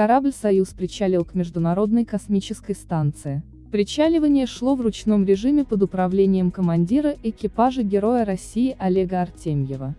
корабль «Союз» причалил к Международной космической станции. Причаливание шло в ручном режиме под управлением командира экипажа Героя России Олега Артемьева.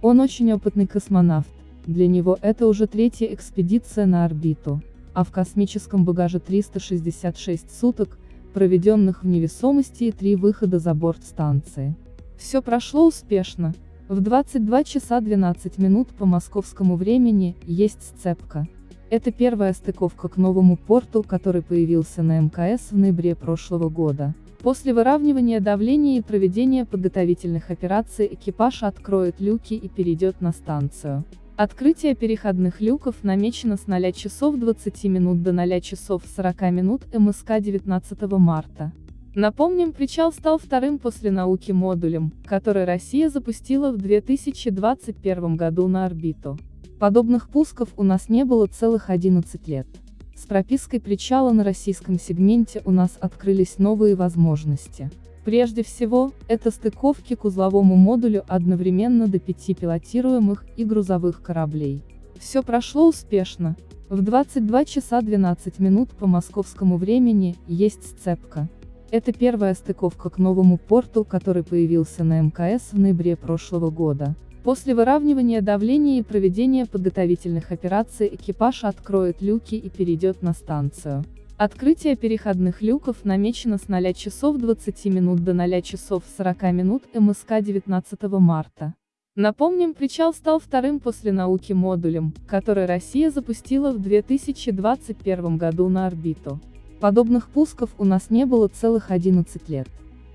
Он очень опытный космонавт, для него это уже третья экспедиция на орбиту, а в космическом багаже 366 суток, проведенных в невесомости и три выхода за борт станции. Все прошло успешно. В 22 часа 12 минут по московскому времени есть сцепка. Это первая стыковка к новому порту, который появился на МКС в ноябре прошлого года. После выравнивания давления и проведения подготовительных операций экипаж откроет люки и перейдет на станцию. Открытие переходных люков намечено с 0 часов 20 минут до 0 часов 40 минут МСК 19 марта. Напомним, причал стал вторым после науки модулем, который Россия запустила в 2021 году на орбиту. Подобных пусков у нас не было целых 11 лет. С пропиской причала на российском сегменте у нас открылись новые возможности. Прежде всего, это стыковки к узловому модулю одновременно до пяти пилотируемых и грузовых кораблей. Все прошло успешно. В 22 часа 12 минут по московскому времени есть сцепка. Это первая стыковка к новому порту, который появился на МКС в ноябре прошлого года. После выравнивания давления и проведения подготовительных операций экипаж откроет люки и перейдет на станцию. Открытие переходных люков намечено с 0 часов 20 минут до 0 часов 40 минут МСК 19 марта. Напомним, причал стал вторым после науки модулем, который Россия запустила в 2021 году на орбиту. Подобных пусков у нас не было целых 11 лет.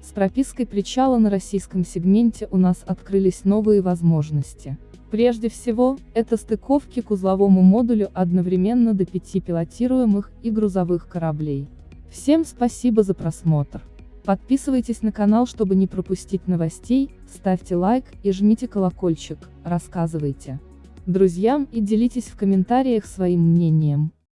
С пропиской причала на российском сегменте у нас открылись новые возможности. Прежде всего, это стыковки к узловому модулю одновременно до пяти пилотируемых и грузовых кораблей. Всем спасибо за просмотр. Подписывайтесь на канал, чтобы не пропустить новостей, ставьте лайк и жмите колокольчик, рассказывайте друзьям и делитесь в комментариях своим мнением.